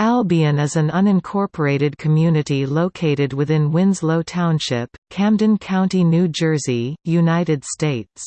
Albion is an unincorporated community located within Winslow Township, Camden County, New Jersey, United States.